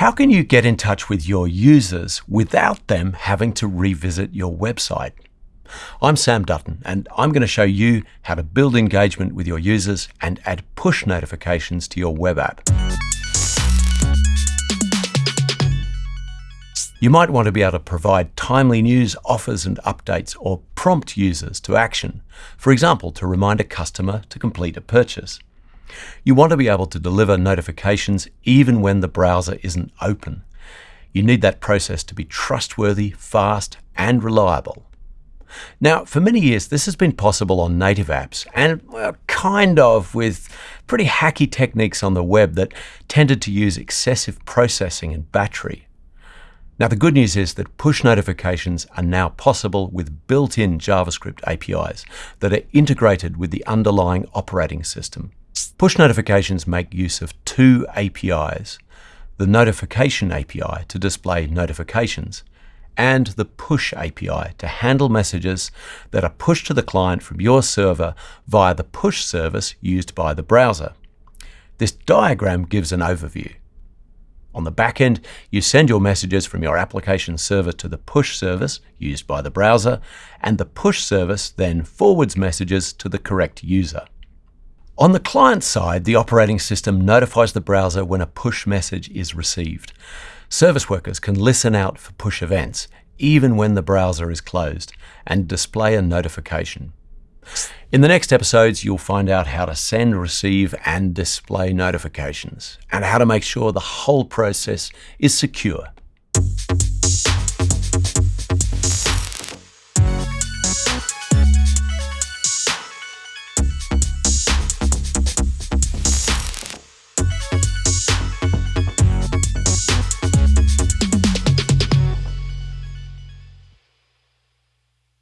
How can you get in touch with your users without them having to revisit your website? I'm Sam Dutton, and I'm going to show you how to build engagement with your users and add push notifications to your web app. You might want to be able to provide timely news, offers and updates or prompt users to action, for example, to remind a customer to complete a purchase. You want to be able to deliver notifications even when the browser isn't open. You need that process to be trustworthy, fast and reliable. Now, for many years, this has been possible on native apps and well, kind of with pretty hacky techniques on the web that tended to use excessive processing and battery. Now, the good news is that push notifications are now possible with built-in JavaScript APIs that are integrated with the underlying operating system. Push notifications make use of two APIs, the Notification API to display notifications, and the Push API to handle messages that are pushed to the client from your server via the push service used by the browser. This diagram gives an overview. On the back end, you send your messages from your application server to the push service used by the browser, and the push service then forwards messages to the correct user. On the client side, the operating system notifies the browser when a push message is received. Service workers can listen out for push events, even when the browser is closed, and display a notification. In the next episodes, you'll find out how to send, receive, and display notifications, and how to make sure the whole process is secure.